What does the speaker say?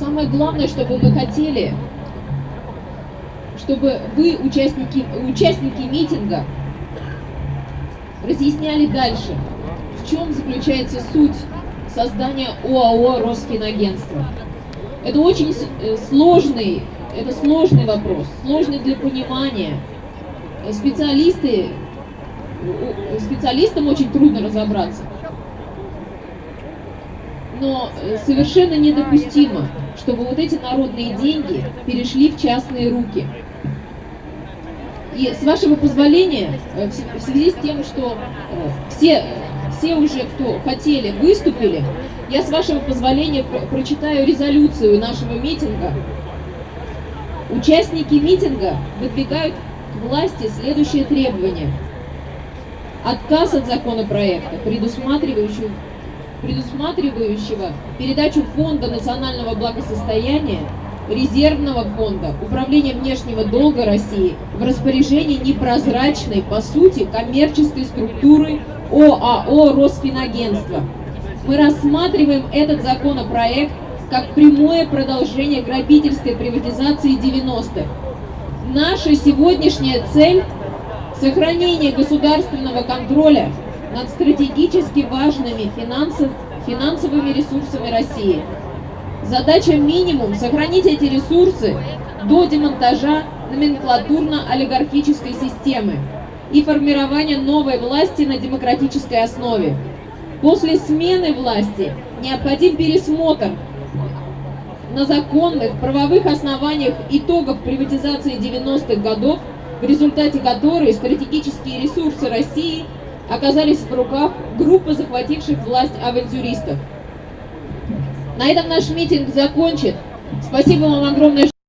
самое главное, чтобы мы хотели, чтобы вы, участники, участники митинга, разъясняли дальше, в чем заключается суть создания ОАО «Росфинагентство». Это очень э, сложный, это сложный вопрос, сложный для понимания. Специалисты, специалистам очень трудно разобраться. Но э, совершенно недопустимо, чтобы вот эти народные деньги перешли в частные руки. И с вашего позволения, э, в связи с тем, что э, все, все уже, кто хотели, выступили, я с вашего позволения прочитаю резолюцию нашего митинга. Участники митинга выдвигают к власти следующее требование. Отказ от законопроекта, предусматривающего предусматривающего передачу Фонда национального благосостояния, резервного фонда, управления внешнего долга России в распоряжении непрозрачной, по сути, коммерческой структуры ОАО «Росфинагентство». Мы рассматриваем этот законопроект как прямое продолжение грабительской приватизации 90-х. Наша сегодняшняя цель – сохранение государственного контроля над стратегически важными финансов, финансовыми ресурсами России. Задача минимум – сохранить эти ресурсы до демонтажа номенклатурно-олигархической системы и формирования новой власти на демократической основе. После смены власти необходим пересмотр на законных правовых основаниях итогов приватизации 90-х годов, в результате которой стратегические ресурсы России – оказались в руках группы захвативших власть авантюристов. На этом наш митинг закончен. Спасибо вам огромное.